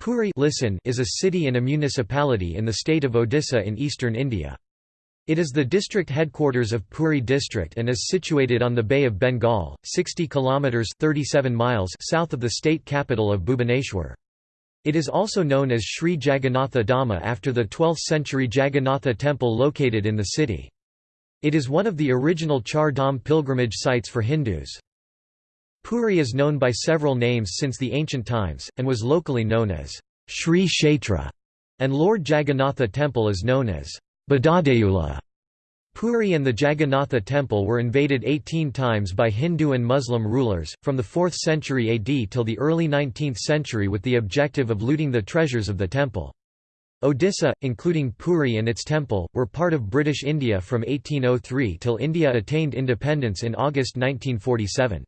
Puri listen is a city and a municipality in the state of Odisha in eastern India. It is the district headquarters of Puri district and is situated on the Bay of Bengal, 60 kilometers 37 miles south of the state capital of Bhubaneswar. It is also known as Sri Jagannatha Dhamma after the 12th century Jagannatha temple located in the city. It is one of the original Char Dham pilgrimage sites for Hindus. Puri is known by several names since the ancient times, and was locally known as Sri Kshetra, and Lord Jagannatha temple is known as Badadeula. Puri and the Jagannatha temple were invaded 18 times by Hindu and Muslim rulers, from the 4th century AD till the early 19th century with the objective of looting the treasures of the temple. Odisha, including Puri and its temple, were part of British India from 1803 till India attained independence in August 1947.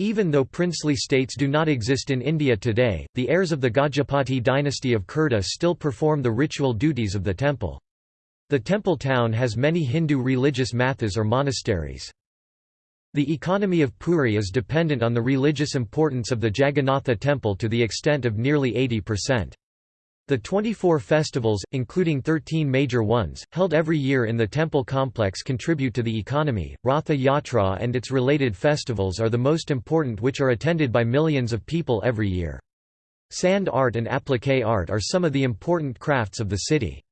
Even though princely states do not exist in India today, the heirs of the Gajapati dynasty of Khurda still perform the ritual duties of the temple. The temple town has many Hindu religious mathas or monasteries. The economy of Puri is dependent on the religious importance of the Jagannatha temple to the extent of nearly 80%. The 24 festivals, including 13 major ones, held every year in the temple complex contribute to the economy. Ratha Yatra and its related festivals are the most important which are attended by millions of people every year. Sand art and applique art are some of the important crafts of the city.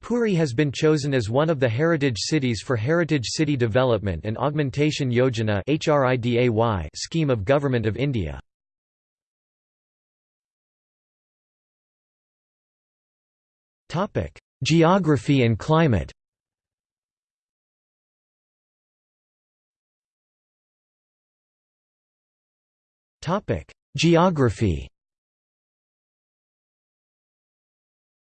Puri has been chosen as one of the heritage cities for Heritage City Development and Augmentation Yojana scheme of Government of India. Geography and climate Geography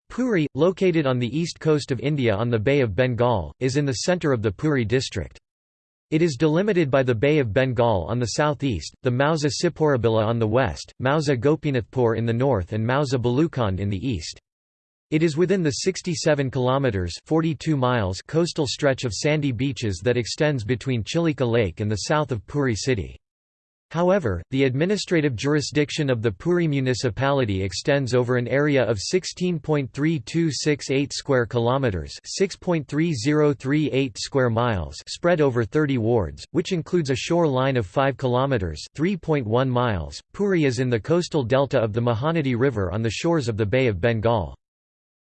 Puri, located on the east coast of India on the Bay of Bengal, is in the centre of the Puri district. It is delimited by the Bay of Bengal on the southeast, the Mausa Siporabila on the west, Mausa Gopinathpur in the north and Mausa Balukhand in the east. It is within the 67 kilometers 42 miles coastal stretch of sandy beaches that extends between Chilika Lake and the south of Puri city. However, the administrative jurisdiction of the Puri municipality extends over an area of 16.3268 square kilometers, 6.3038 square miles, spread over 30 wards, which includes a shore line of 5 kilometers, 3.1 miles. Puri is in the coastal delta of the Mahanadi River on the shores of the Bay of Bengal.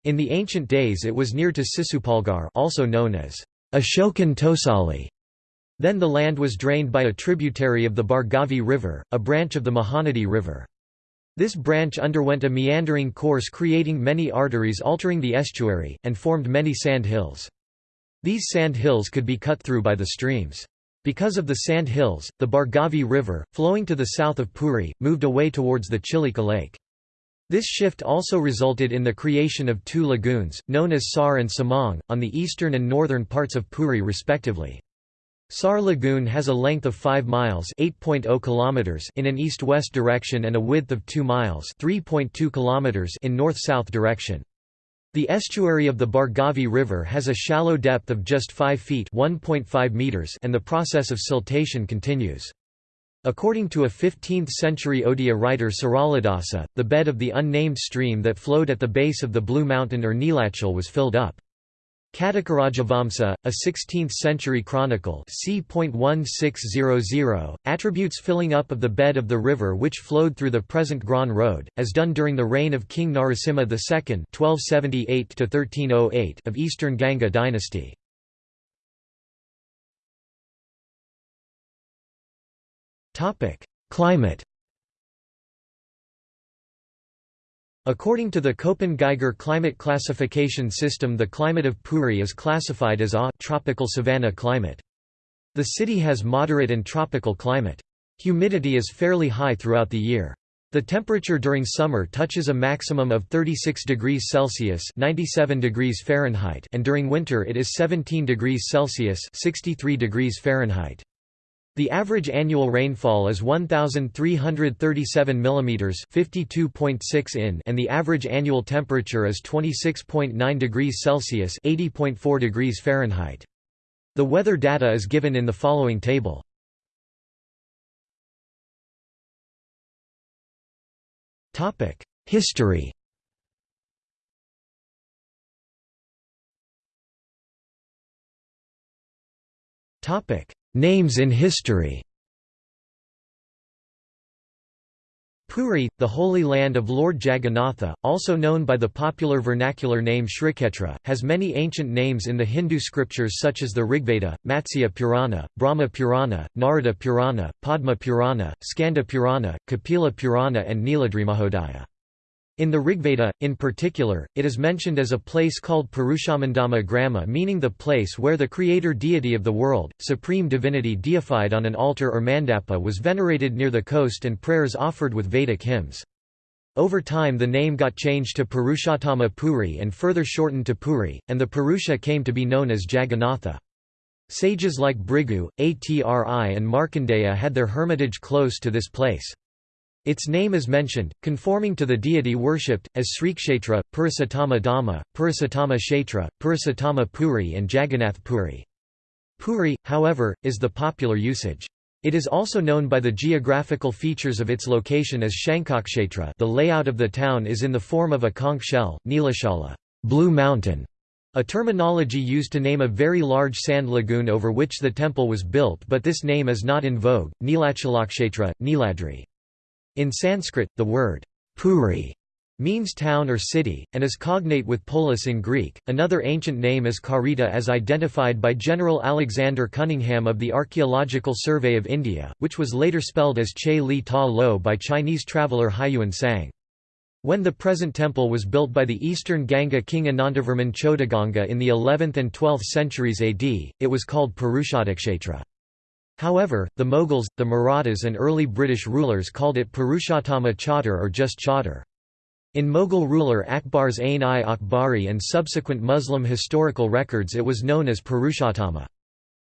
In the ancient days it was near to Sisupalgar also known as Ashokan Tosali. Then the land was drained by a tributary of the Bhargavi River, a branch of the Mahanadi River. This branch underwent a meandering course creating many arteries altering the estuary, and formed many sand hills. These sand hills could be cut through by the streams. Because of the sand hills, the Bhargavi River, flowing to the south of Puri, moved away towards the Chilika Lake. This shift also resulted in the creation of two lagoons, known as Sar and Samang, on the eastern and northern parts of Puri respectively. Sar Lagoon has a length of 5 miles oh kilometers in an east-west direction and a width of 2 miles kilometers in north-south direction. The estuary of the Bhargavi River has a shallow depth of just 5 feet meters and the process of siltation continues. According to a 15th-century Odia writer Saraladasa, the bed of the unnamed stream that flowed at the base of the Blue Mountain or Nilachal was filled up. Katakarajavamsa, a 16th-century chronicle c. attributes filling up of the bed of the river which flowed through the present Grand Road, as done during the reign of King Narasimha II (1278–1308) of Eastern Ganga dynasty. Topic: Climate. According to the Köppen-Geiger climate classification system the climate of Puri is classified as a tropical savanna climate. The city has moderate and tropical climate. Humidity is fairly high throughout the year. The temperature during summer touches a maximum of 36 degrees Celsius (97 degrees Fahrenheit) and during winter it is 17 degrees Celsius (63 degrees Fahrenheit). The average annual rainfall is 1337 mm, 52.6 in, and the average annual temperature is 26.9 degrees Celsius, 80.4 degrees Fahrenheit. The weather data is given in the following table. Topic: History Names in history Puri, the Holy Land of Lord Jagannatha, also known by the popular vernacular name Shriketra, has many ancient names in the Hindu scriptures such as the Rigveda, Matsya Purana, Brahma Purana, Narada Purana, Padma Purana, Skanda Purana, Kapila Purana and Niladri Mahodaya. In the Rigveda, in particular, it is mentioned as a place called Purushamandama Grama meaning the place where the creator deity of the world, supreme divinity deified on an altar or mandapa was venerated near the coast and prayers offered with Vedic hymns. Over time the name got changed to Purushottama Puri and further shortened to Puri, and the Purusha came to be known as Jagannatha. Sages like Bhrigu, Atri and Markandeya had their hermitage close to this place. Its name is mentioned, conforming to the deity worshipped, as Srikshetra, Purushottama Dhamma, Purushottama Kshetra, Purushottama Puri and Jagannath Puri. Puri, however, is the popular usage. It is also known by the geographical features of its location as Shankakshetra the layout of the town is in the form of a conch shell, Nilachala blue mountain", a terminology used to name a very large sand lagoon over which the temple was built but this name is not in vogue, Nilachalakshetra, Niladri. In Sanskrit, the word Puri means town or city, and is cognate with polis in Greek. Another ancient name is Karita as identified by General Alexander Cunningham of the Archaeological Survey of India, which was later spelled as Che Li Ta Lo by Chinese traveller Hiuen Tsang. When the present temple was built by the eastern Ganga king Anantavarman Chodaganga in the 11th and 12th centuries AD, it was called Purushottakshetra. However, the Mughals, the Marathas and early British rulers called it Purushottama Chhatar or just Chhatar. In Mughal ruler Akbar's Ain-i-Akbari and subsequent Muslim historical records it was known as Purushottama.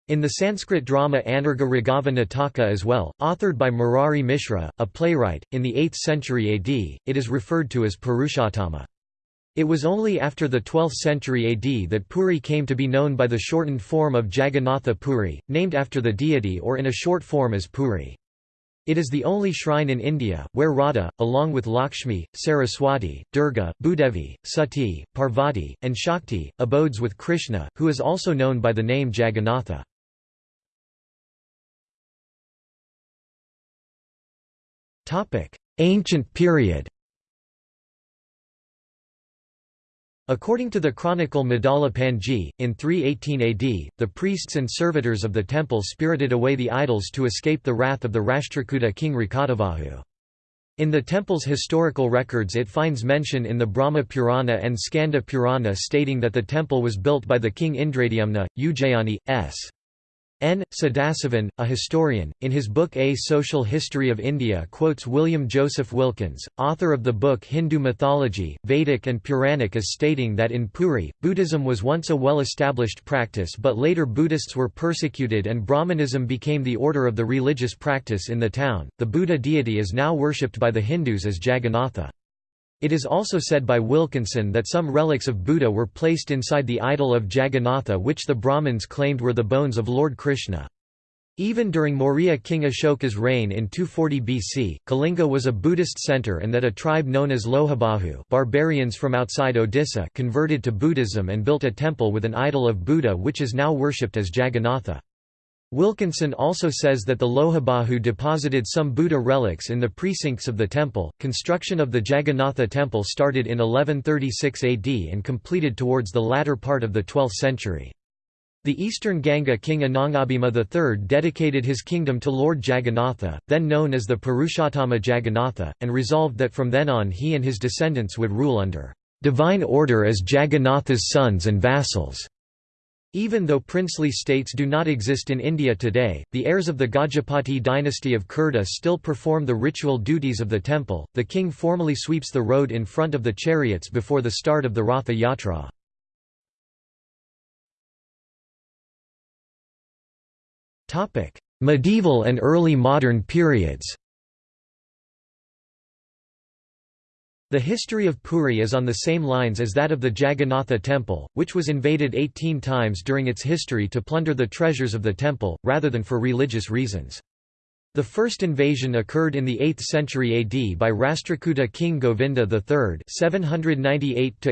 In the Sanskrit drama Anargha Raghava Nataka as well, authored by Murari Mishra, a playwright, in the 8th century AD, it is referred to as Purushottama. It was only after the 12th century AD that Puri came to be known by the shortened form of Jagannatha Puri, named after the deity or in a short form as Puri. It is the only shrine in India, where Radha, along with Lakshmi, Saraswati, Durga, Bhudevi, Sati, Parvati, and Shakti, abodes with Krishna, who is also known by the name Jagannatha. Ancient period According to the chronicle Madala Panji, in 318 AD, the priests and servitors of the temple spirited away the idols to escape the wrath of the Rashtrakuta king Rakatavahu. In the temple's historical records it finds mention in the Brahma Purana and Skanda Purana stating that the temple was built by the king Indradyumna, Ujjayani, s. N. Sadasivan, a historian, in his book A Social History of India quotes William Joseph Wilkins, author of the book Hindu Mythology, Vedic and Puranic as stating that in Puri, Buddhism was once a well-established practice but later Buddhists were persecuted and Brahmanism became the order of the religious practice in the town. The Buddha deity is now worshipped by the Hindus as Jagannatha. It is also said by Wilkinson that some relics of Buddha were placed inside the idol of Jagannatha which the Brahmins claimed were the bones of Lord Krishna. Even during Maurya king Ashoka's reign in 240 BC, Kalinga was a Buddhist center and that a tribe known as Lohabahu barbarians from outside Odisha converted to Buddhism and built a temple with an idol of Buddha which is now worshipped as Jagannatha. Wilkinson also says that the Lohabahu deposited some Buddha relics in the precincts of the temple. Construction of the Jagannatha temple started in 1136 AD and completed towards the latter part of the 12th century. The eastern Ganga king Anangabhima III dedicated his kingdom to Lord Jagannatha, then known as the Purushottama Jagannatha, and resolved that from then on he and his descendants would rule under divine order as Jagannatha's sons and vassals. Even though princely states do not exist in India today, the heirs of the Gajapati dynasty of Khurda still perform the ritual duties of the temple. The king formally sweeps the road in front of the chariots before the start of the Ratha Yatra. Topic: Medieval and early modern periods. The history of Puri is on the same lines as that of the Jagannatha temple, which was invaded 18 times during its history to plunder the treasures of the temple, rather than for religious reasons. The first invasion occurred in the 8th century AD by Rashtrakuta king Govinda III 798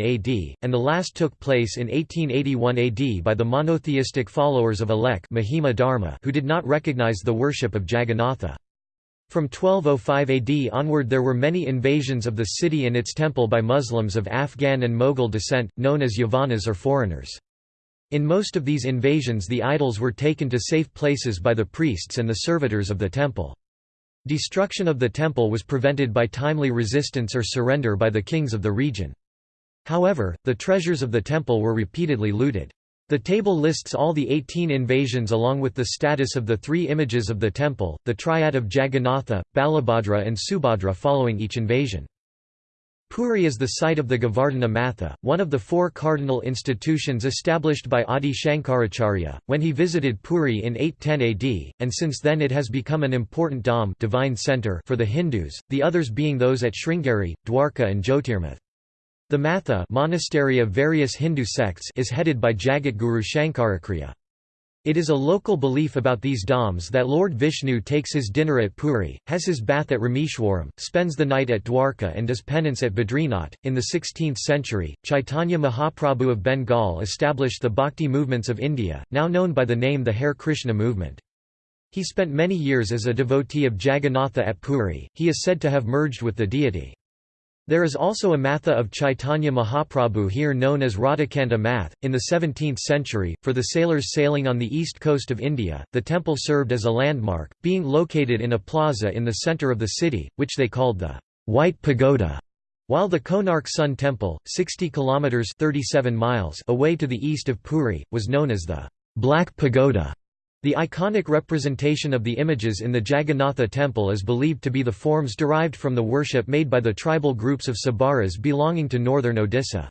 AD, and the last took place in 1881 AD by the monotheistic followers of Alek Mahima Dharma who did not recognize the worship of Jagannatha. From 1205 AD onward there were many invasions of the city and its temple by Muslims of Afghan and Mughal descent, known as Yavanas or foreigners. In most of these invasions the idols were taken to safe places by the priests and the servitors of the temple. Destruction of the temple was prevented by timely resistance or surrender by the kings of the region. However, the treasures of the temple were repeatedly looted. The table lists all the 18 invasions along with the status of the three images of the temple, the triad of Jagannatha, Balabhadra and Subhadra following each invasion. Puri is the site of the Govardhana Matha, one of the four cardinal institutions established by Adi Shankaracharya, when he visited Puri in 810 AD, and since then it has become an important dham divine center for the Hindus, the others being those at Sringeri, Dwarka and Jyotirmath. The Matha monastery of various Hindu sects is headed by Jagatguru Shankaracharya. It is a local belief about these dhams that Lord Vishnu takes his dinner at Puri, has his bath at Rameshwaram, spends the night at Dwarka and does penance at Badrinath. In the 16th century, Chaitanya Mahaprabhu of Bengal established the bhakti movements of India, now known by the name the Hare Krishna movement. He spent many years as a devotee of Jagannatha at Puri, he is said to have merged with the deity. There is also a matha of Chaitanya Mahaprabhu here known as Radhakanta Math. In the 17th century, for the sailors sailing on the east coast of India, the temple served as a landmark, being located in a plaza in the centre of the city, which they called the White Pagoda. While the Konark Sun Temple, 60 kilometers (37 miles) away to the east of Puri, was known as the Black Pagoda. The iconic representation of the images in the Jagannatha temple is believed to be the forms derived from the worship made by the tribal groups of Sabaras belonging to northern Odisha.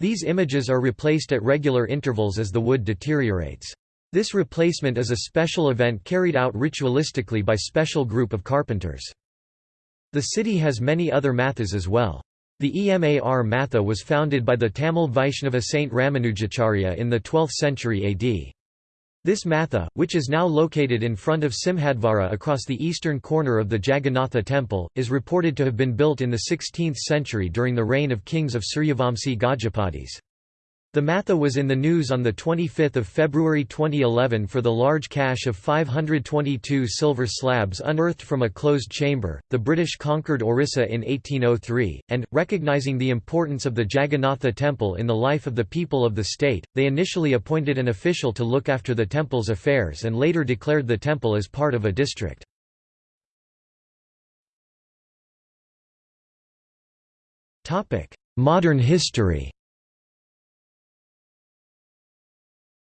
These images are replaced at regular intervals as the wood deteriorates. This replacement is a special event carried out ritualistically by special group of carpenters. The city has many other mathas as well. The Emar Matha was founded by the Tamil Vaishnava saint Ramanujacharya in the 12th century AD. This matha, which is now located in front of Simhadvara across the eastern corner of the Jagannatha temple, is reported to have been built in the 16th century during the reign of kings of Suryavamsi Gajapatis. The Matha was in the news on 25 February 2011 for the large cache of 522 silver slabs unearthed from a closed chamber. The British conquered Orissa in 1803, and, recognizing the importance of the Jagannatha temple in the life of the people of the state, they initially appointed an official to look after the temple's affairs and later declared the temple as part of a district. Modern history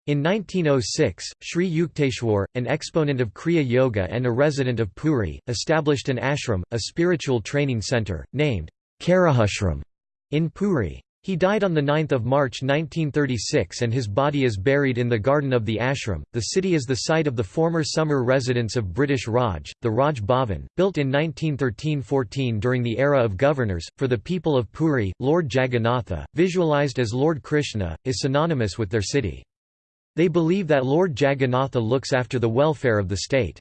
In 1906, Sri Yukteswar, an exponent of Kriya Yoga and a resident of Puri, established an ashram, a spiritual training centre, named Karar Ashram, in Puri. He died on 9 March 1936 and his body is buried in the garden of the ashram. The city is the site of the former summer residence of British Raj, the Raj Bhavan, built in 1913–14 during the era of governors. For the people of Puri, Lord Jagannatha, visualized as Lord Krishna, is synonymous with their city. They believe that Lord Jagannatha looks after the welfare of the state.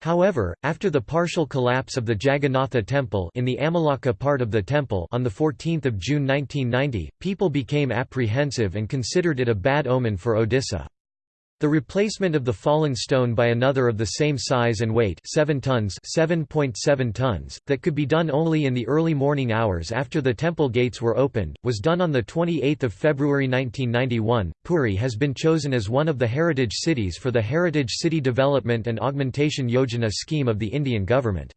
However, after the partial collapse of the Jagannatha temple in the Amalaka part of the temple on 14 June 1990, people became apprehensive and considered it a bad omen for Odisha. The replacement of the fallen stone by another of the same size and weight 7 tons 7.7 tons, that could be done only in the early morning hours after the temple gates were opened, was done on 28 February 1991. Puri has been chosen as one of the heritage cities for the Heritage City Development and Augmentation Yojana scheme of the Indian government.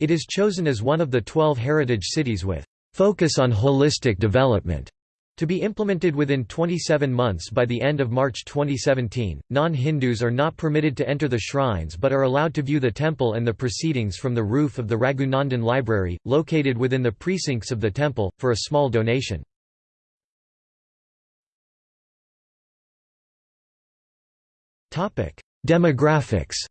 It is chosen as one of the 12 heritage cities with focus on holistic development. To be implemented within 27 months by the end of March 2017, non-Hindus are not permitted to enter the shrines but are allowed to view the temple and the proceedings from the roof of the Raghunandan Library, located within the precincts of the temple, for a small donation. Demographics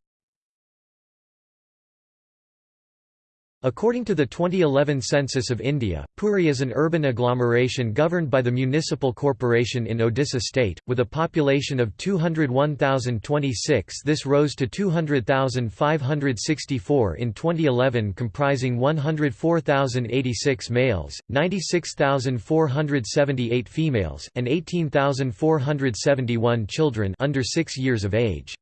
According to the 2011 census of India, Puri is an urban agglomeration governed by the Municipal Corporation in Odisha state, with a population of 201,026 this rose to 200,564 in 2011 comprising 104,086 males, 96,478 females, and 18,471 children under 6 years of age.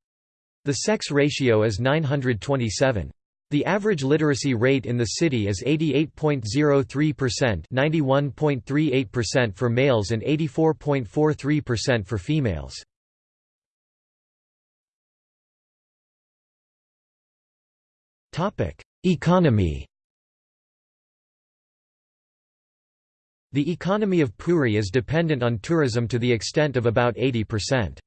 The sex ratio is 927. The average literacy rate in the city is 88.03% 91.38% for males and 84.43% for females. Economy The economy of Puri is dependent on tourism to the extent of about 80%.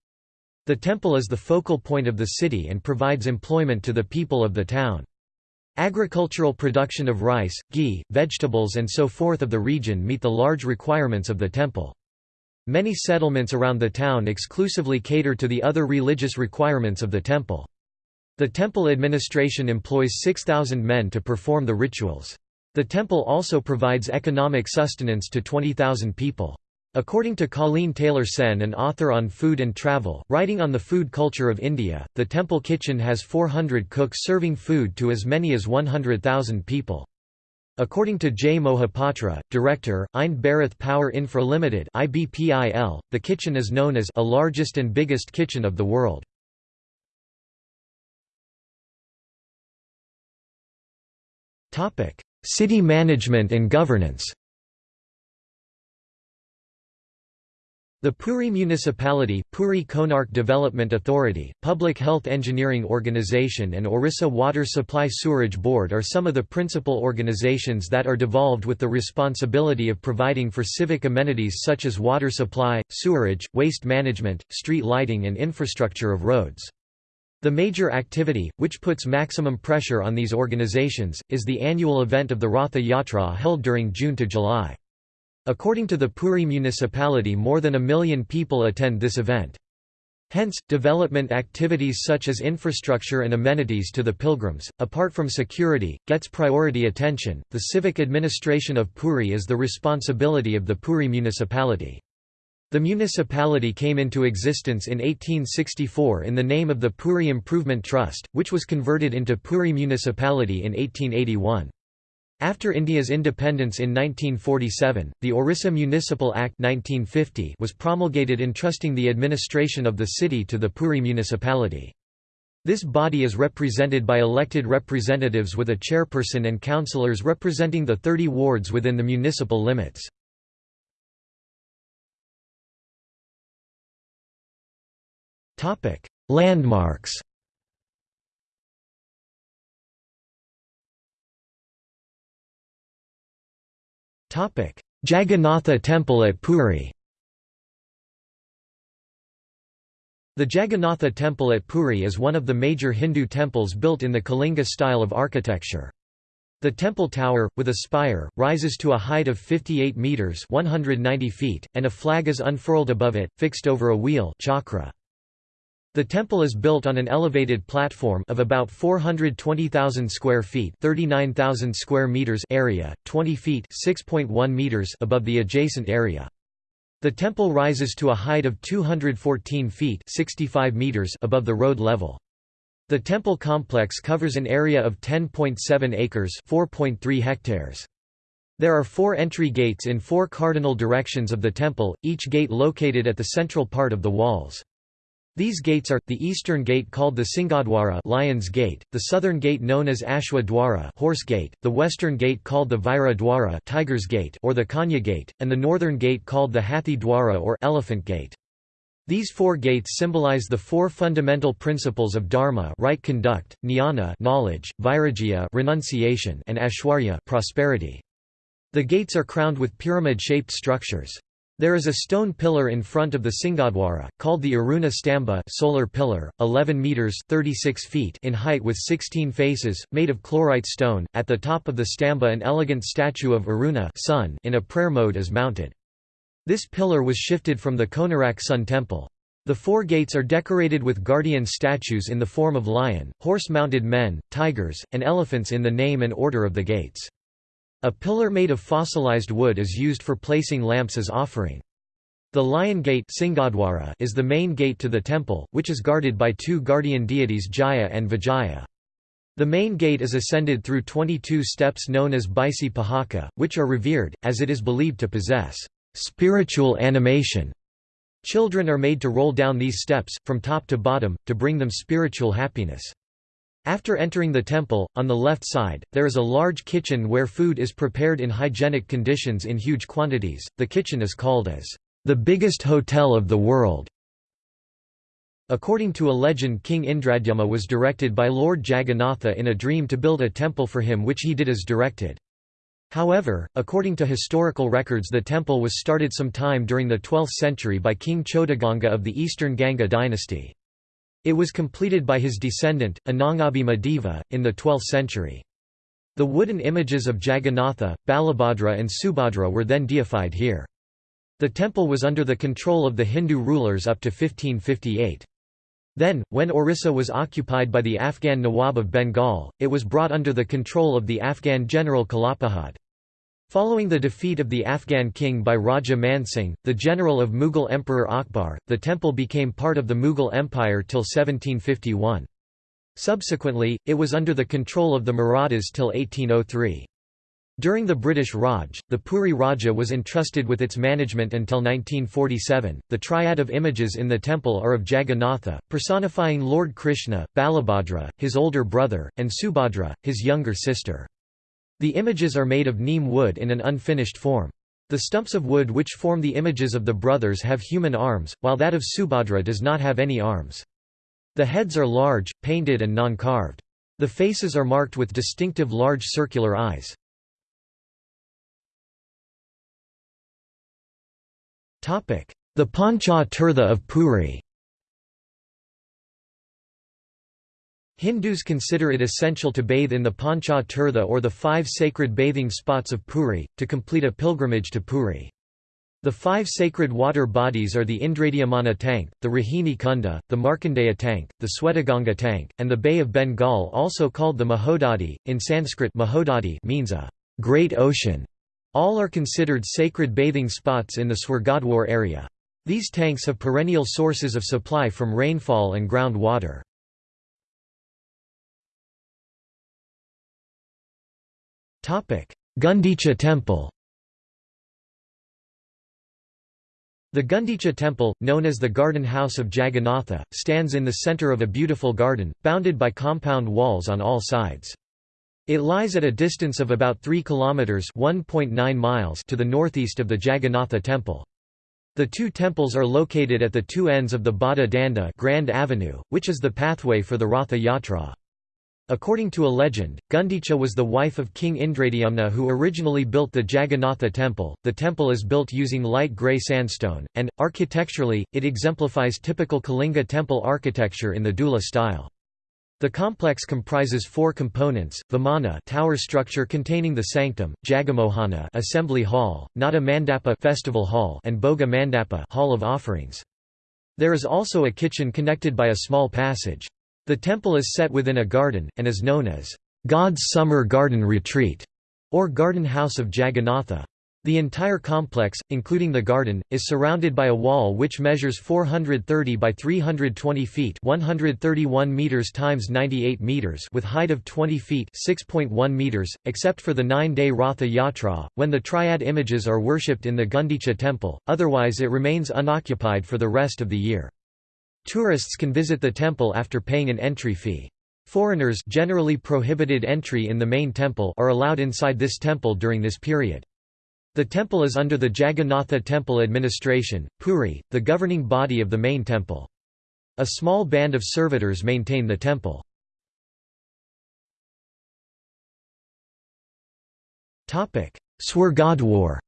The temple is the focal point of the city and provides employment to the people of the town. Agricultural production of rice, ghee, vegetables and so forth of the region meet the large requirements of the temple. Many settlements around the town exclusively cater to the other religious requirements of the temple. The temple administration employs 6,000 men to perform the rituals. The temple also provides economic sustenance to 20,000 people. According to Colleen Taylor Sen an author on food and travel, writing on the food culture of India, the temple kitchen has 400 cooks serving food to as many as 100,000 people. According to J. Mohapatra, director, Ind Bharat Power Infra Limited (IBPIL), the kitchen is known as a largest and biggest kitchen of the world. City management and governance. The Puri Municipality, Puri Konark Development Authority, Public Health Engineering Organisation and Orissa Water Supply Sewerage Board are some of the principal organizations that are devolved with the responsibility of providing for civic amenities such as water supply, sewerage, waste management, street lighting and infrastructure of roads. The major activity, which puts maximum pressure on these organizations, is the annual event of the Ratha Yatra held during June to July. According to the Puri municipality more than a million people attend this event. Hence, development activities such as infrastructure and amenities to the pilgrims, apart from security, gets priority attention. The civic administration of Puri is the responsibility of the Puri municipality. The municipality came into existence in 1864 in the name of the Puri Improvement Trust, which was converted into Puri Municipality in 1881. After India's independence in 1947, the Orissa Municipal Act 1950 was promulgated entrusting the administration of the city to the Puri municipality. This body is represented by elected representatives with a chairperson and councillors representing the 30 wards within the municipal limits. Landmarks Jagannatha Temple at Puri The Jagannatha Temple at Puri is one of the major Hindu temples built in the Kalinga style of architecture. The temple tower, with a spire, rises to a height of 58 metres 190 feet, and a flag is unfurled above it, fixed over a wheel chakra. The temple is built on an elevated platform of about 420,000 square feet, 39,000 square meters area, 20 feet, 6.1 meters above the adjacent area. The temple rises to a height of 214 feet, 65 meters above the road level. The temple complex covers an area of 10.7 acres, 4.3 hectares. There are four entry gates in four cardinal directions of the temple, each gate located at the central part of the walls. These gates are, the eastern gate called the Singadwara Lion's Gate, the southern gate known as Ashwa Dwara Horse Gate, the western gate called the Vaira Dwara Tiger's Gate or the Kanya Gate, and the northern gate called the Hathi Dwara or Elephant Gate. These four gates symbolize the four fundamental principles of dharma right conduct, jnana knowledge, vairagya renunciation and ashwarya prosperity. The gates are crowned with pyramid-shaped structures. There is a stone pillar in front of the Singadwara, called the Aruna Stamba solar pillar, 11 meters 36 feet in height with 16 faces, made of chlorite stone. At the top of the stamba an elegant statue of Aruna sun in a prayer mode is mounted. This pillar was shifted from the Konarak Sun Temple. The four gates are decorated with guardian statues in the form of lion, horse-mounted men, tigers, and elephants in the name and order of the gates. A pillar made of fossilized wood is used for placing lamps as offering. The Lion Gate is the main gate to the temple, which is guarded by two guardian deities Jaya and Vijaya. The main gate is ascended through 22 steps known as Baisi Pahaka, which are revered, as it is believed to possess spiritual animation. Children are made to roll down these steps, from top to bottom, to bring them spiritual happiness. After entering the temple, on the left side, there is a large kitchen where food is prepared in hygienic conditions in huge quantities. The kitchen is called as the biggest hotel of the world. According to a legend King Indradyumna was directed by Lord Jagannatha in a dream to build a temple for him which he did as directed. However, according to historical records the temple was started some time during the 12th century by King Chodaganga of the eastern Ganga dynasty. It was completed by his descendant, Anangabhima Deva, in the 12th century. The wooden images of Jagannatha, Balabhadra and Subhadra were then deified here. The temple was under the control of the Hindu rulers up to 1558. Then, when Orissa was occupied by the Afghan Nawab of Bengal, it was brought under the control of the Afghan general Kalapahad. Following the defeat of the Afghan king by Raja Mansingh, the general of Mughal Emperor Akbar, the temple became part of the Mughal Empire till 1751. Subsequently, it was under the control of the Marathas till 1803. During the British Raj, the Puri Raja was entrusted with its management until 1947. The triad of images in the temple are of Jagannatha, personifying Lord Krishna, Balabhadra, his older brother, and Subhadra, his younger sister. The images are made of neem wood in an unfinished form. The stumps of wood which form the images of the brothers have human arms, while that of Subhadra does not have any arms. The heads are large, painted and non-carved. The faces are marked with distinctive large circular eyes. The Pancha Tirtha of Puri Hindus consider it essential to bathe in the Pancha Tirtha or the five sacred bathing spots of Puri, to complete a pilgrimage to Puri. The five sacred water bodies are the Indradyumna tank, the Rahini Kunda, the Markandeya tank, the Swetaganga tank, and the Bay of Bengal also called the Mahodadi. In Sanskrit Mahodadi means a great ocean. All are considered sacred bathing spots in the Swargadwar area. These tanks have perennial sources of supply from rainfall and ground Gundicha Temple The Gundicha Temple, known as the Garden House of Jagannatha, stands in the centre of a beautiful garden, bounded by compound walls on all sides. It lies at a distance of about 3 kilometers (1.9 miles) to the northeast of the Jagannatha temple. The two temples are located at the two ends of the Bada Danda Grand Avenue, which is the pathway for the Ratha Yatra. According to a legend, Gundicha was the wife of King Indradyumna who originally built the Jagannatha temple. The temple is built using light grey sandstone, and, architecturally, it exemplifies typical Kalinga temple architecture in the Dula style. The complex comprises four components: Vimana tower structure containing the sanctum, Jagamohana assembly hall, Nada Mandapa festival hall, and Boga Mandapa hall of offerings. There is also a kitchen connected by a small passage. The temple is set within a garden and is known as God's summer garden retreat or garden house of Jagannatha. The entire complex, including the garden, is surrounded by a wall which measures 430 by 320 feet 131 meters times 98 meters with height of 20 feet 6.1 meters, except for the nine-day Ratha Yatra, when the triad images are worshipped in the Gundicha temple, otherwise it remains unoccupied for the rest of the year. Tourists can visit the temple after paying an entry fee. Foreigners generally prohibited entry in the main temple are allowed inside this temple during this period. The temple is under the Jagannatha Temple Administration, Puri, the governing body of the main temple. A small band of servitors maintain the temple. Swargadwar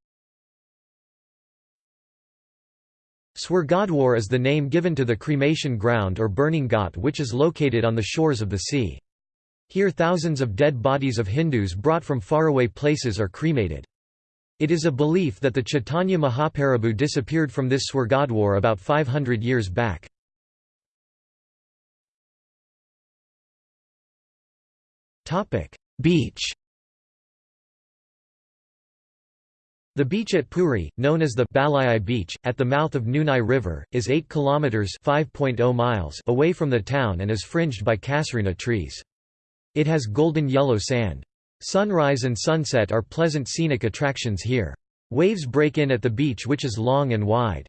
Swargadwar is the name given to the cremation ground or burning ghat which is located on the shores of the sea. Here thousands of dead bodies of Hindus brought from faraway places are cremated. It is a belief that the Chaitanya Mahaprabhu disappeared from this Swargadwar about 500 years back. Beach The beach at Puri, known as the Balayai Beach, at the mouth of Nunai River, is 8 kilometers (5.0 miles) away from the town and is fringed by casuarina trees. It has golden yellow sand. Sunrise and sunset are pleasant scenic attractions here. Waves break in at the beach which is long and wide.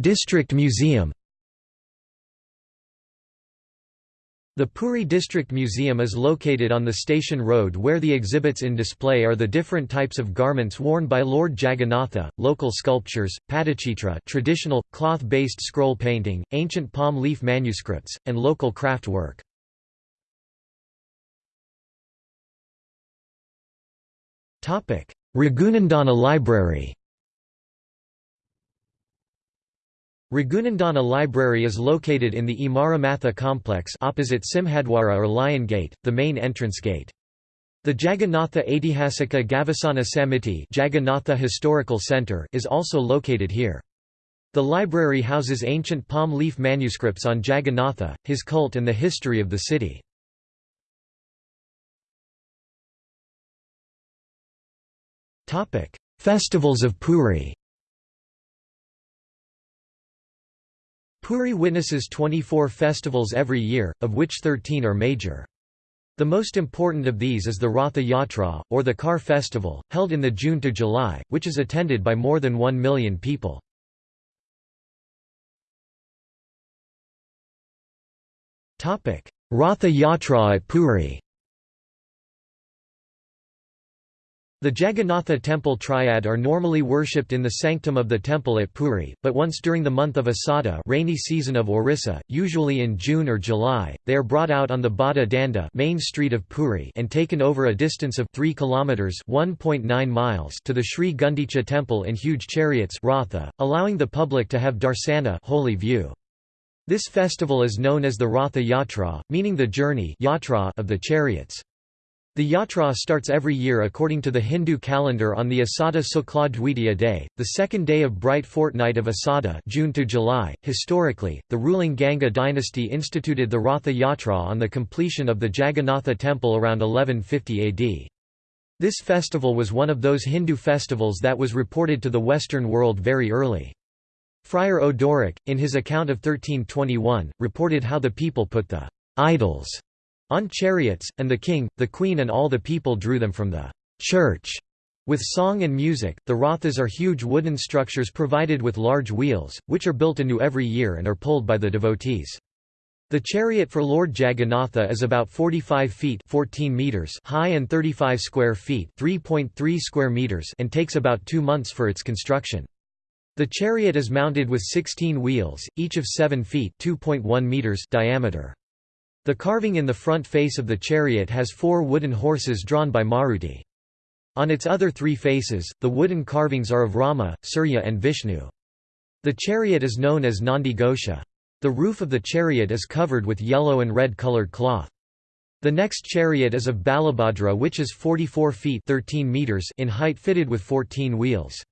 District Museum The Puri District Museum is located on the station road where the exhibits in display are the different types of garments worn by Lord Jagannatha, local sculptures, padachitra traditional, cloth-based scroll painting, ancient palm leaf manuscripts, and local craft work. Raghunandana Library Raghunandana Library is located in the Imaramatha complex opposite Simhadwara or Lion Gate, the main entrance gate. The Jagannatha Aitihasika Gavesana Samiti Jagannatha Historical Center is also located here. The library houses ancient palm leaf manuscripts on Jagannatha, his cult and the history of the city. Festivals of Puri Puri witnesses 24 festivals every year, of which 13 are major. The most important of these is the Ratha Yatra, or the Car Festival, held in the June to July, which is attended by more than 1 million people. Ratha Yatra at Puri The Jagannatha temple triad are normally worshipped in the sanctum of the temple at Puri, but once during the month of Asada rainy season of Orissa, usually in June or July, they are brought out on the Bada Danda main street of Puri and taken over a distance of 3 kilometers (1.9 miles) to the Sri Gundicha temple in huge chariots Ratha, allowing the public to have darsana holy view. This festival is known as the Ratha Yatra, meaning the journey yatra of the chariots. The yatra starts every year according to the Hindu calendar on the Asada Sukla Dwitiya day, the second day of bright fortnight of Asada June to July. .Historically, the ruling Ganga dynasty instituted the Ratha Yatra on the completion of the Jagannatha temple around 1150 AD. This festival was one of those Hindu festivals that was reported to the Western world very early. Friar Odoric, in his account of 1321, reported how the people put the idols on chariots, and the king, the queen and all the people drew them from the church. With song and music, the rathas are huge wooden structures provided with large wheels, which are built anew every year and are pulled by the devotees. The chariot for Lord Jagannatha is about 45 feet 14 meters high and 35 square feet 3.3 square meters and takes about two months for its construction. The chariot is mounted with 16 wheels, each of 7 feet 2.1 meters diameter. The carving in the front face of the chariot has four wooden horses drawn by Maruti. On its other three faces, the wooden carvings are of Rama, Surya and Vishnu. The chariot is known as Nandi Ghosha. The roof of the chariot is covered with yellow and red colored cloth. The next chariot is of Balabhadra which is 44 feet 13 meters in height fitted with 14 wheels.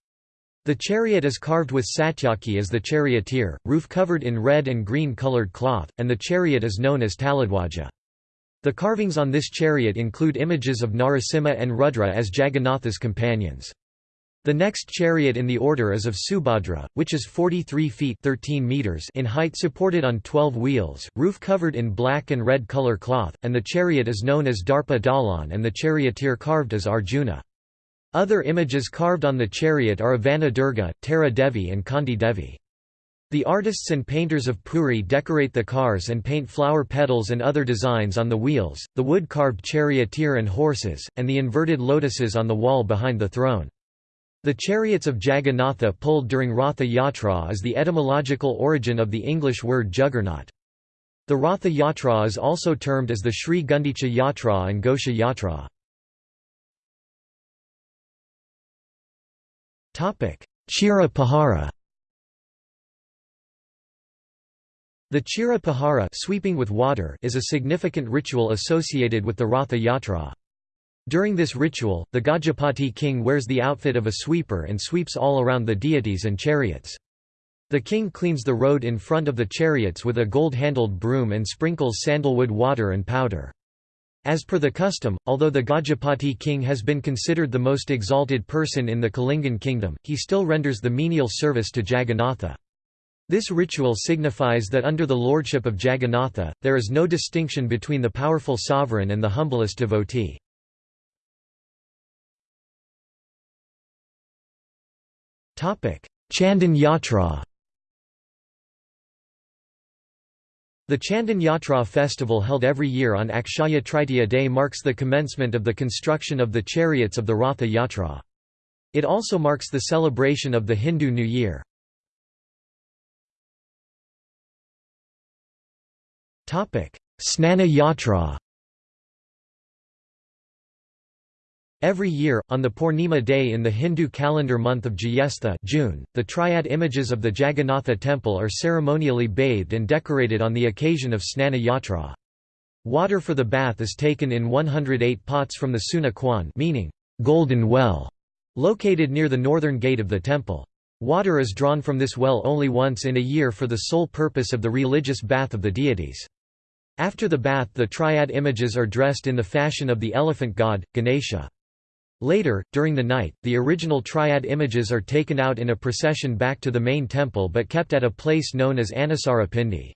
The chariot is carved with satyaki as the charioteer, roof covered in red and green colored cloth, and the chariot is known as Taladwaja. The carvings on this chariot include images of Narasimha and Rudra as Jagannatha's companions. The next chariot in the order is of Subhadra, which is 43 feet 13 meters in height supported on 12 wheels, roof covered in black and red color cloth, and the chariot is known as Darpa Dalan and the charioteer carved as Arjuna. Other images carved on the chariot are of Vanadurga, Tara Devi and Kandi Devi. The artists and painters of Puri decorate the cars and paint flower petals and other designs on the wheels, the wood-carved charioteer and horses, and the inverted lotuses on the wall behind the throne. The chariots of Jagannatha pulled during Ratha Yatra is the etymological origin of the English word juggernaut. The Ratha Yatra is also termed as the Sri Gundicha Yatra and Gosha Yatra. Chira Pahara The Chira Pahara sweeping with water is a significant ritual associated with the Ratha Yatra. During this ritual, the Gajapati king wears the outfit of a sweeper and sweeps all around the deities and chariots. The king cleans the road in front of the chariots with a gold-handled broom and sprinkles sandalwood water and powder. As per the custom, although the Gajapati king has been considered the most exalted person in the Kalingan kingdom, he still renders the menial service to Jagannatha. This ritual signifies that under the lordship of Jagannatha, there is no distinction between the powerful sovereign and the humblest devotee. Chandan Yatra The Chandan Yatra festival held every year on Akshaya day marks the commencement of the construction of the chariots of the Ratha Yatra. It also marks the celebration of the Hindu New Year. Snana Yatra Every year, on the Purnima day in the Hindu calendar month of Jyestha June, the triad images of the Jagannatha temple are ceremonially bathed and decorated on the occasion of Snana Yatra. Water for the bath is taken in 108 pots from the Suna Kuan meaning, golden well, located near the northern gate of the temple. Water is drawn from this well only once in a year for the sole purpose of the religious bath of the deities. After the bath the triad images are dressed in the fashion of the elephant god, Ganesha. Later, during the night, the original triad images are taken out in a procession back to the main temple but kept at a place known as Anusara Pindi.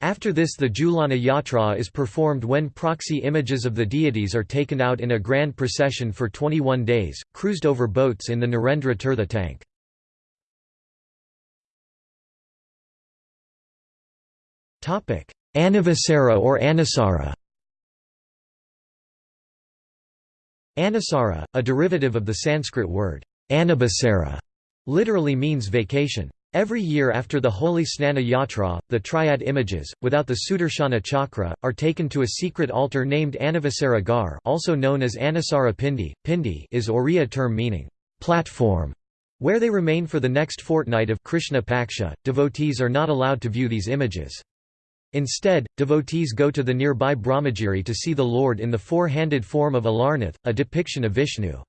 After this the Jhulana Yatra is performed when proxy images of the deities are taken out in a grand procession for 21 days, cruised over boats in the Narendra Tirtha tank. Anavasara or Anusara Anusara, a derivative of the Sanskrit word Anabasara, literally means vacation. Every year after the holy Snana Yatra, the triad images, without the Sudarshana chakra, are taken to a secret altar named Anavasara Ghar also known as Anusara Pindi. Pindi is Oriya term meaning, platform, where they remain for the next fortnight of Krishna Paksha. Devotees are not allowed to view these images. Instead, devotees go to the nearby Brahmagiri to see the Lord in the four-handed form of Alarnath, a depiction of Vishnu.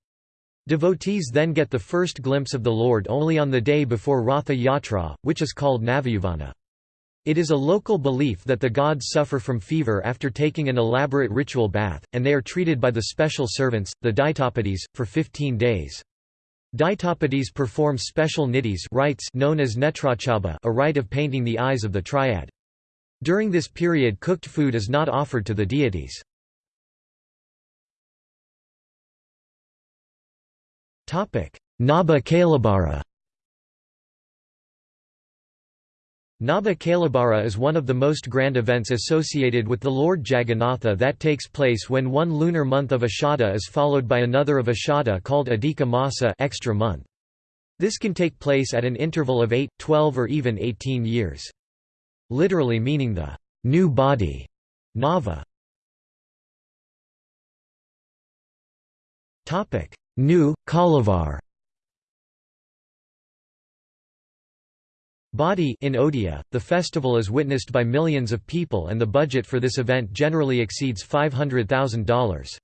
Devotees then get the first glimpse of the Lord only on the day before Ratha Yatra, which is called Navayuvana. It is a local belief that the gods suffer from fever after taking an elaborate ritual bath, and they are treated by the special servants, the Daitapatis, for 15 days. Daitapatis perform special nittis rites known as netrotsava a rite of painting the eyes of the triad. During this period cooked food is not offered to the deities. Naba Kalabara Naba Kalabara is one of the most grand events associated with the Lord Jagannatha that takes place when one lunar month of Ashada is followed by another of Ashada called Adhika Masa extra month. This can take place at an interval of 8, 12 or even 18 years literally meaning the new body, Nava. Topic: New Kalavar. Body in Odia, the festival is witnessed by millions of people and the budget for this event generally exceeds $500,000.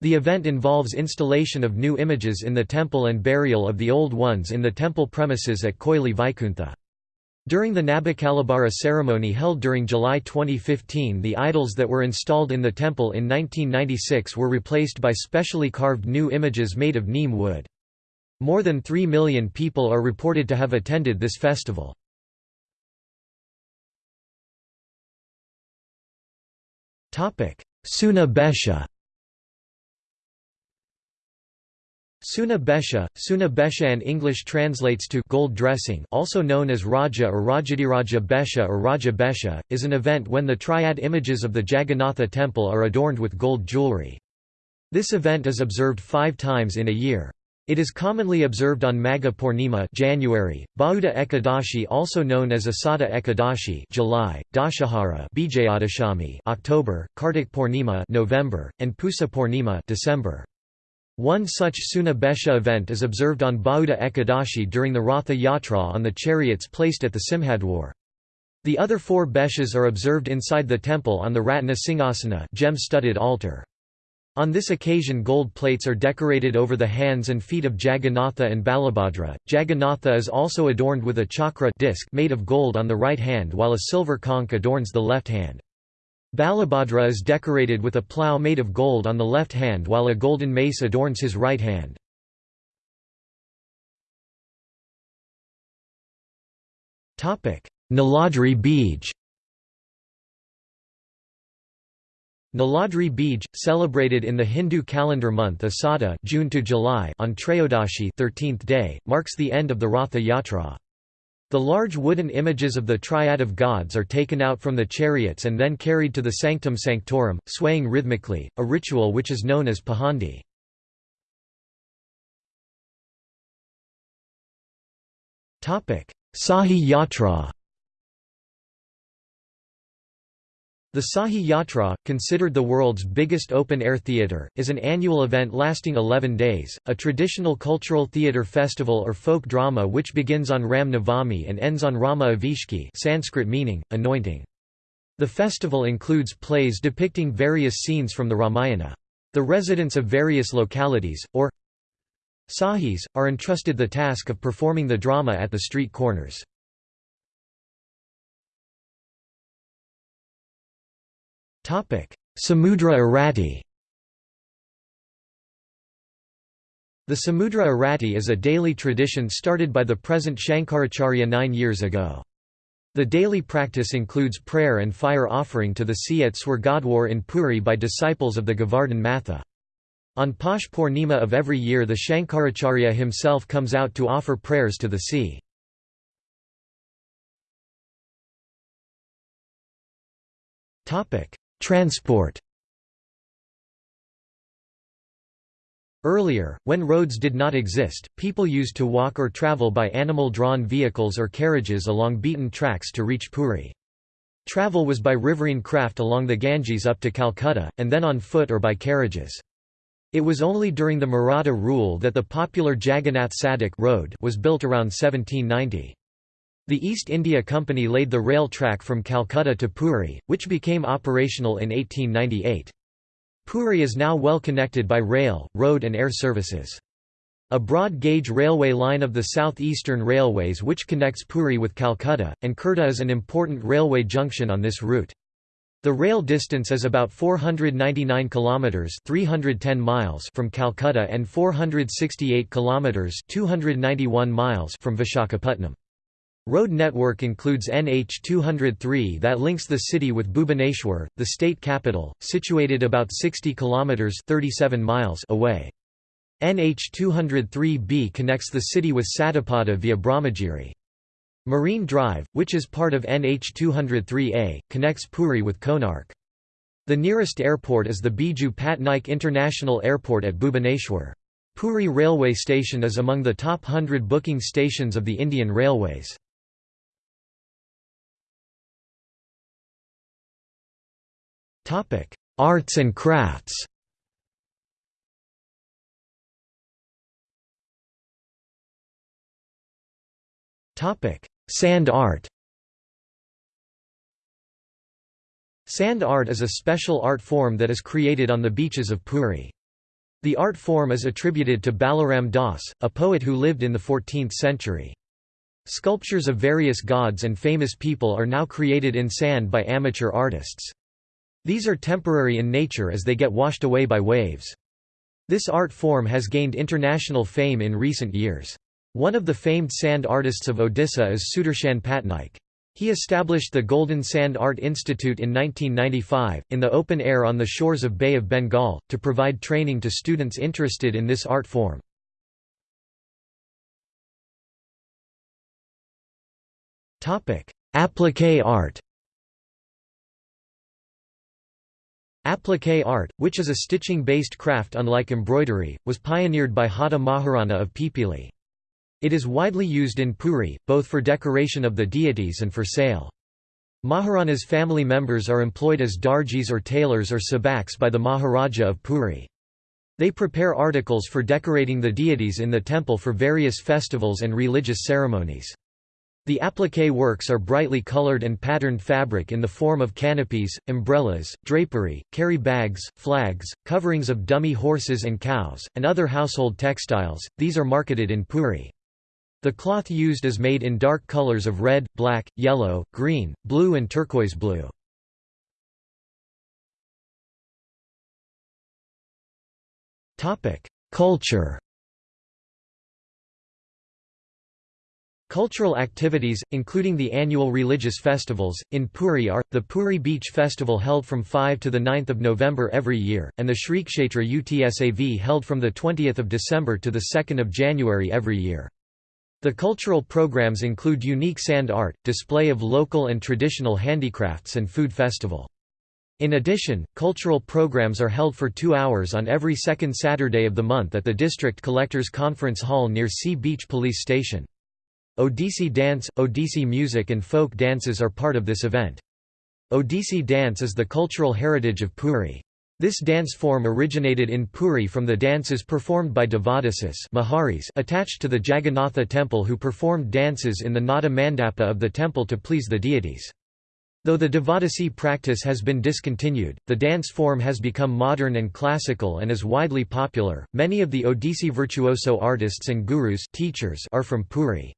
The event involves installation of new images in the temple and burial of the old ones in the temple premises at Koili Vaikuntha. During the Nabakalabara ceremony held during July 2015 the idols that were installed in the temple in 1996 were replaced by specially carved new images made of neem wood. More than 3 million people are reported to have attended this festival. Suna Besha Suna Besha, Suna Besha and English translates to gold dressing also known as Raja or Rajadhiraja Besha or Raja Besha, is an event when the triad images of the Jagannatha temple are adorned with gold jewelry. This event is observed five times in a year. It is commonly observed on Magha Purnima January, Bahuda Ekadashi also known as Asada Ekadashi July, Dashahara Bijayadashami October, Kartik Purnima November, and Pusa Purnima December. One such Suna Besha event is observed on Bahuda Ekadashi during the Ratha Yatra on the chariots placed at the Simhadwar. The other four Beshas are observed inside the temple on the Ratna Singhasana gem-studded altar. On this occasion gold plates are decorated over the hands and feet of Jagannatha and Balabhadra. Jagannatha is also adorned with a chakra disc made of gold on the right hand while a silver conch adorns the left hand. Balabhadra is decorated with a plough made of gold on the left hand while a golden mace adorns his right hand. Niladri Bij Niladri Bij, celebrated in the Hindu calendar month Asada June to July on Trayodashi 13th day, marks the end of the Ratha Yatra. The large wooden images of the triad of gods are taken out from the chariots and then carried to the sanctum sanctorum, swaying rhythmically, a ritual which is known as pahandi. Sahi Yatra The Sahi Yatra, considered the world's biggest open-air theatre, is an annual event lasting 11 days, a traditional cultural theatre festival or folk drama which begins on Ram Navami and ends on Rama Abhisheka Sanskrit meaning, anointing. The festival includes plays depicting various scenes from the Ramayana. The residents of various localities, or Sahis, are entrusted the task of performing the drama at the street corners. Samudra Arati The Samudra Arati is a daily tradition started by the present Shankaracharya nine years ago. The daily practice includes prayer and fire offering to the sea at Swargadwar in Puri by disciples of the Govardhan Matha. On Posh Purnima of every year the Shankaracharya himself comes out to offer prayers to the sea. Transport Earlier, when roads did not exist, people used to walk or travel by animal-drawn vehicles or carriages along beaten tracks to reach Puri. Travel was by riverine craft along the Ganges up to Calcutta, and then on foot or by carriages. It was only during the Maratha rule that the popular Jagannath Sadak road was built around 1790. The East India Company laid the rail track from Calcutta to Puri, which became operational in 1898. Puri is now well connected by rail, road and air services. A broad-gauge railway line of the South Eastern Railways which connects Puri with Calcutta, and Khurda is an important railway junction on this route. The rail distance is about 499 kilometers (310 miles) from Calcutta and 468 kilometers (291 miles) from Vishakhapatnam. Road network includes NH 203 that links the city with Bhubaneswar, the state capital, situated about 60 kilometers (37 miles) away. NH 203B connects the city with Satapada via Brahmagiri. Marine Drive, which is part of NH 203A, connects Puri with Konark. The nearest airport is the Biju Patnaik International Airport at Bhubaneswar. Puri railway station is among the top 100 booking stations of the Indian Railways. Arts and crafts Topic: Sand art Sand art is a special art form that is created on the beaches of Puri. The art form is attributed to Balaram Das, a poet who lived in the 14th century. Sculptures of various gods and famous people are now created in sand by amateur artists. These are temporary in nature as they get washed away by waves. This art form has gained international fame in recent years. One of the famed sand artists of Odisha is Sudarshan Patnaik. He established the Golden Sand Art Institute in 1995, in the open air on the shores of Bay of Bengal, to provide training to students interested in this art form. Appliqué art Appliqué art, which is a stitching-based craft unlike embroidery, was pioneered by Hata Maharana of Pipili. It is widely used in Puri, both for decoration of the deities and for sale. Maharana's family members are employed as darjis or tailors or sabaks by the Maharaja of Puri. They prepare articles for decorating the deities in the temple for various festivals and religious ceremonies. The appliqué works are brightly colored and patterned fabric in the form of canopies, umbrellas, drapery, carry bags, flags, coverings of dummy horses and cows, and other household textiles. These are marketed in Puri. The cloth used is made in dark colors of red, black, yellow, green, blue and turquoise blue. Culture Cultural activities, including the annual religious festivals, in Puri are, the Puri Beach Festival held from 5 to 9 November every year, and the Shri Kshetra Utsav held from 20 December to 2 January every year. The cultural programs include unique sand art, display of local and traditional handicrafts and food festival. In addition, cultural programs are held for two hours on every second Saturday of the month at the District Collectors Conference Hall near Sea Beach Police Station. Odissi dance, Odissi music and folk dances are part of this event. Odissi dance is the cultural heritage of Puri. This dance form originated in Puri from the dances performed by Devadasis attached to the Jagannatha temple who performed dances in the Nada Mandapa of the temple to please the deities. Though the Devadasi practice has been discontinued, the dance form has become modern and classical and is widely popular. Many of the Odissi virtuoso artists and gurus teachers are from Puri.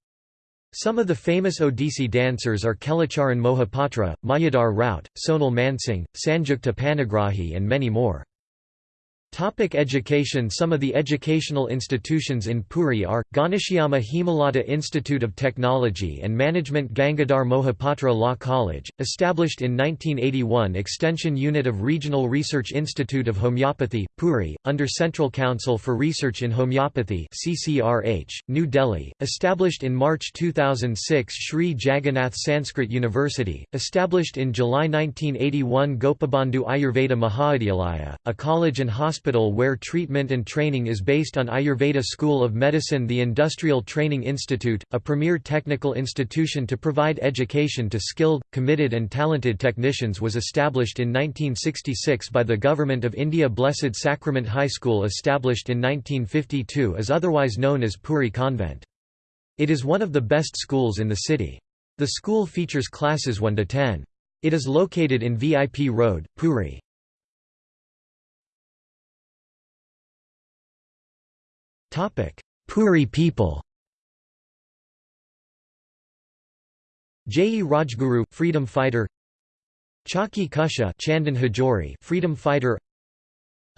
Some of the famous Odissi dancers are Kelacharan Mohapatra, Mayadhar Rout, Sonal Mansingh, Sanjukta Panigrahi and many more. Topic education. Some of the educational institutions in Puri are, Ghanshyama Hemlata Institute of Technology and Management Gangadhar Mohapatra Law College, established in 1981 Extension Unit of Regional Research Institute of Homeopathy, Puri, under Central Council for Research in Homeopathy CCRH, New Delhi, established in March 2006 Sri Jagannath Sanskrit University, established in July 1981 Gopabandhu Ayurveda Mahavidyalaya, a college and hospital hospital where treatment and training is based on Ayurveda School of Medicine The Industrial Training Institute, a premier technical institution to provide education to skilled, committed and talented technicians was established in 1966 by the Government of India Blessed Sacrament High School established in 1952 is otherwise known as Puri Convent. It is one of the best schools in the city. The school features classes 1 to 10. It is located in VIP Road, Puri. Puri people J. Rajguru, freedom fighter Chaki Kusha Chandan Hajori, freedom fighter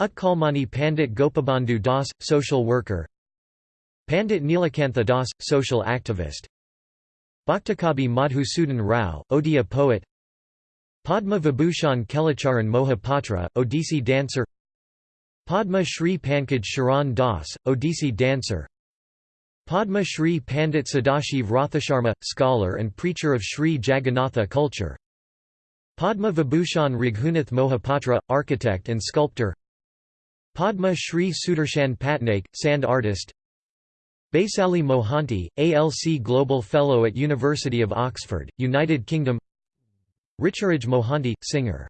Utkalmani Pandit Gopabandhu Das, social worker Pandit Nilakantha Das, social activist Bhaktakabi Madhusudan Rao, Odia poet Padma Vibhushan Kelacharan Mohapatra, Odissi dancer Padma Shri Pankaj Charan Das, Odissi dancer. Padma Shri Pandit Sadashiv Rathasharma, scholar and preacher of Sri Jagannatha culture. Padma Vibhushan Raghunath Mohapatra, architect and sculptor. Padma Shri Sudarshan Patnaik, sand artist. Baisali Mohanty, ALC Global Fellow at University of Oxford, United Kingdom. Richaraj Mohanty, singer